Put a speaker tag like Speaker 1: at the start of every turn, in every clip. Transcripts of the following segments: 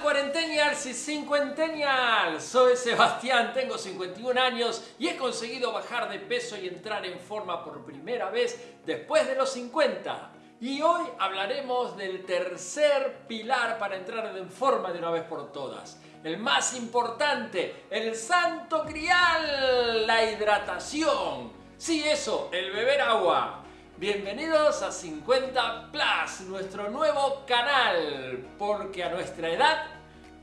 Speaker 1: cuarentennials y cincuentennials? Soy Sebastián, tengo 51 años y he conseguido bajar de peso y entrar en forma por primera vez después de los 50. Y hoy hablaremos del tercer pilar para entrar en forma de una vez por todas. El más importante, el santo grial, la hidratación. Sí, eso, el beber agua. Bienvenidos a 50 Plus, nuestro nuevo canal, porque a nuestra edad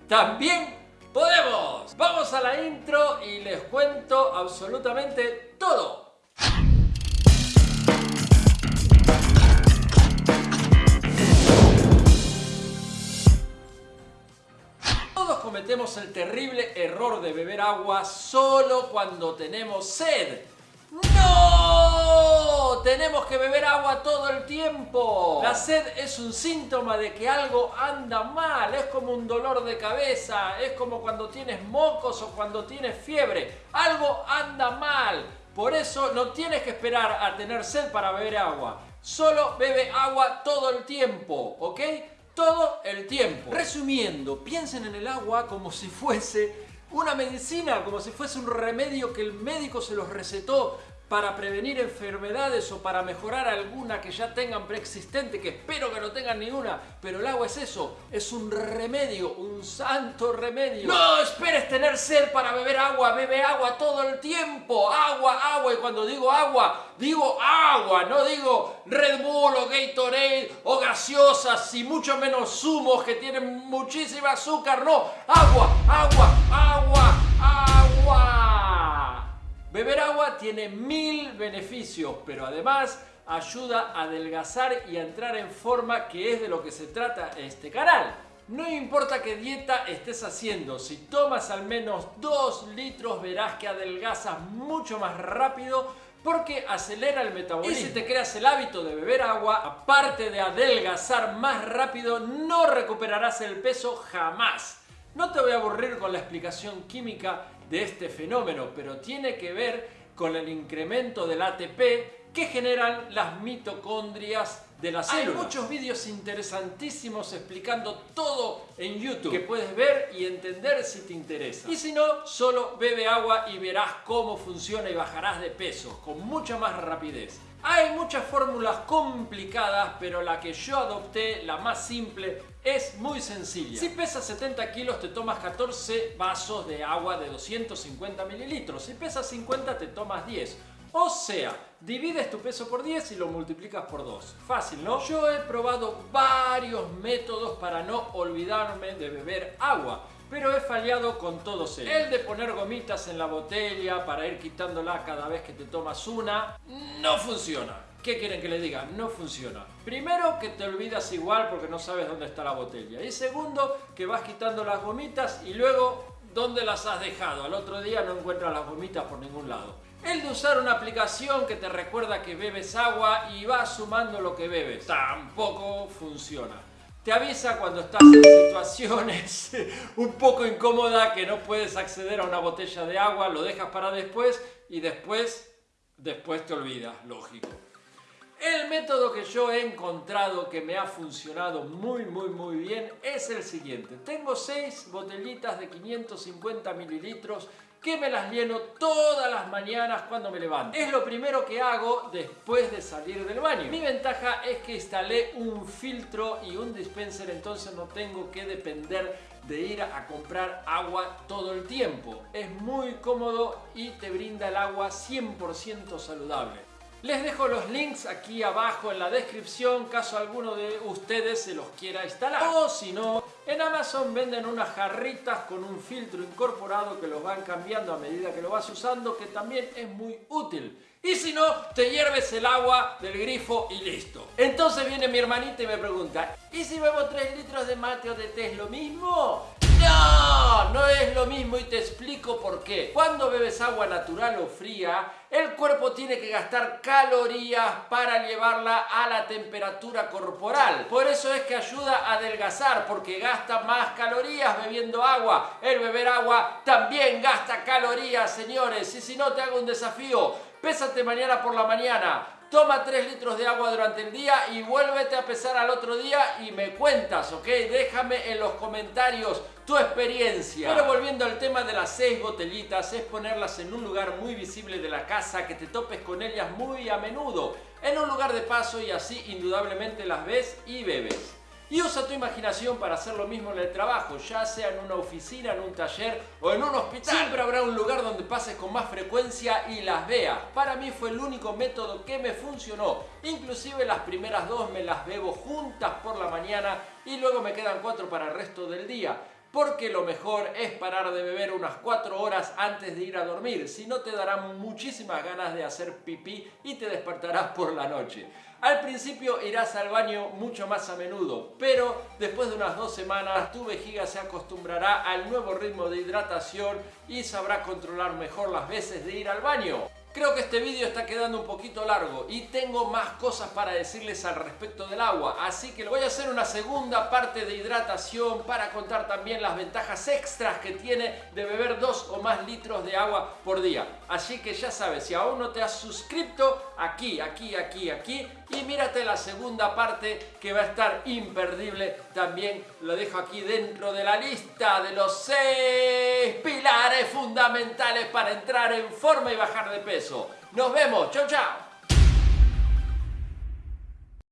Speaker 1: también podemos. Vamos a la intro y les cuento absolutamente todo. Todos cometemos el terrible error de beber agua solo cuando tenemos sed. ¡No! Tenemos que beber agua todo el tiempo. La sed es un síntoma de que algo anda mal. Es como un dolor de cabeza. Es como cuando tienes mocos o cuando tienes fiebre. Algo anda mal. Por eso no tienes que esperar a tener sed para beber agua. Solo bebe agua todo el tiempo, ¿ok? Todo el tiempo. Resumiendo, piensen en el agua como si fuese una medicina, como si fuese un remedio que el médico se los recetó para prevenir enfermedades o para mejorar alguna que ya tengan preexistente, que espero que no tengan ninguna, pero el agua es eso, es un remedio, un santo remedio. No esperes tener sed para beber agua, bebe agua todo el tiempo, agua, agua, y cuando digo agua, digo agua, no digo Red Bull o Gatorade o gaseosas y mucho menos zumos que tienen muchísima azúcar, no, agua, agua, Tiene mil beneficios, pero además ayuda a adelgazar y a entrar en forma, que es de lo que se trata este canal. No importa qué dieta estés haciendo, si tomas al menos 2 litros verás que adelgazas mucho más rápido porque acelera el metabolismo. Y si te creas el hábito de beber agua, aparte de adelgazar más rápido, no recuperarás el peso jamás. No te voy a aburrir con la explicación química de este fenómeno, pero tiene que ver con el incremento del ATP que generan las mitocondrias de la célula. Hay muchos vídeos interesantísimos explicando todo en YouTube que puedes ver y entender si te interesa. Y si no, solo bebe agua y verás cómo funciona y bajarás de peso con mucha más rapidez. Hay muchas fórmulas complicadas, pero la que yo adopté, la más simple, es muy sencilla. Si pesas 70 kilos, te tomas 14 vasos de agua de 250 mililitros. Si pesas 50, te tomas 10. O sea, divides tu peso por 10 y lo multiplicas por 2. Fácil, ¿no? Yo he probado varios métodos para no olvidarme de beber agua pero he fallado con todos ellos. El de poner gomitas en la botella para ir quitándola cada vez que te tomas una, no funciona. ¿Qué quieren que le diga? No funciona. Primero, que te olvidas igual porque no sabes dónde está la botella. Y segundo, que vas quitando las gomitas y luego, ¿dónde las has dejado? Al otro día no encuentras las gomitas por ningún lado. El de usar una aplicación que te recuerda que bebes agua y va sumando lo que bebes. Tampoco funciona. Te avisa cuando estás en situaciones un poco incómodas que no puedes acceder a una botella de agua, lo dejas para después y después, después te olvidas, lógico. El método que yo he encontrado que me ha funcionado muy muy muy bien es el siguiente. Tengo 6 botellitas de 550 mililitros que me las lleno todas las mañanas cuando me levanto. Es lo primero que hago después de salir del baño. Mi ventaja es que instalé un filtro y un dispenser, entonces no tengo que depender de ir a comprar agua todo el tiempo. Es muy cómodo y te brinda el agua 100% saludable. Les dejo los links aquí abajo en la descripción, caso alguno de ustedes se los quiera instalar. O si no, en Amazon venden unas jarritas con un filtro incorporado que los van cambiando a medida que lo vas usando, que también es muy útil. Y si no, te hierves el agua del grifo y listo. Entonces viene mi hermanita y me pregunta, ¿y si bebo 3 litros de mate o de té es lo mismo? No, no es lo mismo y te explico por qué. Cuando bebes agua natural o fría, el cuerpo tiene que gastar calorías para llevarla a la temperatura corporal. Por eso es que ayuda a adelgazar, porque gasta más calorías bebiendo agua. El beber agua también gasta calorías, señores. Y si no, te hago un desafío. Pésate mañana por la mañana toma 3 litros de agua durante el día y vuélvete a pesar al otro día y me cuentas, ¿ok? Déjame en los comentarios tu experiencia. Pero volviendo al tema de las 6 botellitas, es ponerlas en un lugar muy visible de la casa, que te topes con ellas muy a menudo, en un lugar de paso y así indudablemente las ves y bebes. Y usa tu imaginación para hacer lo mismo en el trabajo, ya sea en una oficina, en un taller o en un hospital. Siempre habrá un lugar donde pases con más frecuencia y las veas. Para mí fue el único método que me funcionó. Inclusive las primeras dos me las bebo juntas por la mañana y luego me quedan cuatro para el resto del día porque lo mejor es parar de beber unas 4 horas antes de ir a dormir, si no te darán muchísimas ganas de hacer pipí y te despertarás por la noche. Al principio irás al baño mucho más a menudo, pero después de unas dos semanas tu vejiga se acostumbrará al nuevo ritmo de hidratación y sabrá controlar mejor las veces de ir al baño. Creo que este vídeo está quedando un poquito largo y tengo más cosas para decirles al respecto del agua, así que voy a hacer una segunda parte de hidratación para contar también las ventajas extras que tiene de beber dos o más litros de agua por día. Así que ya sabes, si aún no te has suscrito, aquí, aquí, aquí, aquí, y mírate la segunda parte que va a estar imperdible, también lo dejo aquí dentro de la lista de los seis pilares fundamentales para entrar en forma y bajar de peso. Nos vemos, chau chau.